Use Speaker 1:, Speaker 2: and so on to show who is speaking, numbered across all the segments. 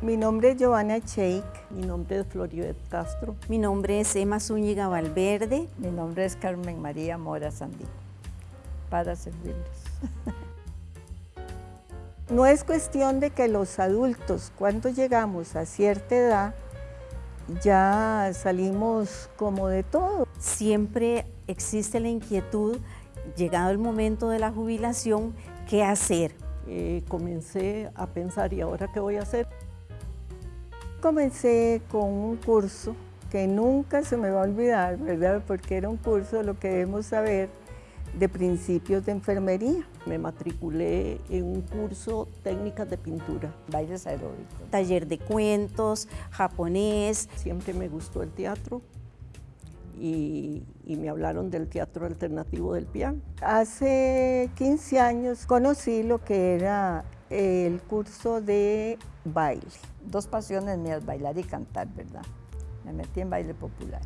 Speaker 1: Mi nombre es Giovanna Cheik.
Speaker 2: Mi nombre es Floribet Castro.
Speaker 3: Mi nombre es Emma Zúñiga Valverde.
Speaker 4: Mi nombre es Carmen María Mora Sandí. Para servirles.
Speaker 1: No es cuestión de que los adultos, cuando llegamos a cierta edad, ya salimos como de todo.
Speaker 3: Siempre existe la inquietud, llegado el momento de la jubilación, ¿qué hacer?
Speaker 2: Eh, comencé a pensar, ¿y ahora qué voy a hacer?
Speaker 1: Comencé con un curso que nunca se me va a olvidar, ¿verdad? Porque era un curso, lo que debemos saber, de principios de enfermería.
Speaker 2: Me matriculé en un curso técnicas de pintura.
Speaker 4: Bailes aeróbicos.
Speaker 3: Taller de cuentos, japonés.
Speaker 2: Siempre me gustó el teatro y, y me hablaron del teatro alternativo del piano.
Speaker 1: Hace 15 años conocí lo que era el curso de baile.
Speaker 4: Dos pasiones mías, bailar y cantar, ¿verdad? Me metí en baile popular.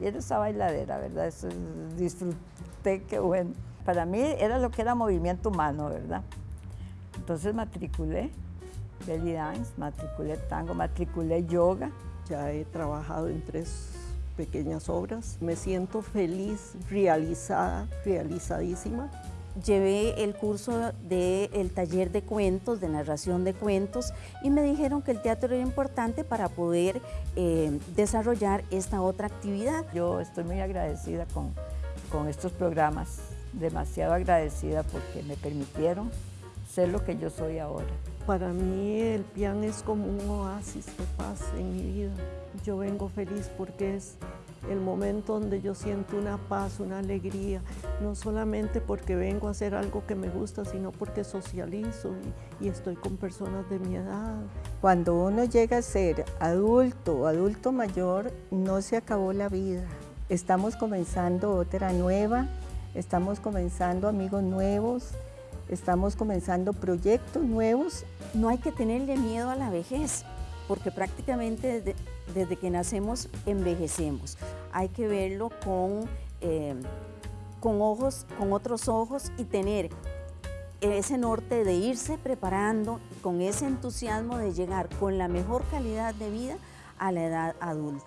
Speaker 4: Y era esa bailadera, ¿verdad? Eso, disfruté, qué bueno. Para mí era lo que era movimiento humano, ¿verdad? Entonces matriculé belly dance, matriculé tango, matriculé yoga.
Speaker 2: Ya he trabajado en tres pequeñas obras. Me siento feliz, realizada, realizadísima
Speaker 3: llevé el curso del taller de cuentos, de narración de cuentos, y me dijeron que el teatro era importante para poder eh, desarrollar esta otra actividad.
Speaker 4: Yo estoy muy agradecida con, con estos programas, demasiado agradecida porque me permitieron ser lo que yo soy ahora.
Speaker 2: Para mí el piano es como un oasis de paz en mi vida. Yo vengo feliz porque es el momento donde yo siento una paz, una alegría, no solamente porque vengo a hacer algo que me gusta, sino porque socializo y, y estoy con personas de mi edad.
Speaker 1: Cuando uno llega a ser adulto o adulto mayor, no se acabó la vida. Estamos comenzando otra nueva, estamos comenzando amigos nuevos, estamos comenzando proyectos nuevos.
Speaker 3: No hay que tenerle miedo a la vejez porque prácticamente desde, que nacemos envejecemos. Hay que verlo con, eh, con, ojos, con otros ojos y tener ese norte de irse preparando con ese entusiasmo de llegar con la mejor calidad de vida a la edad adulta.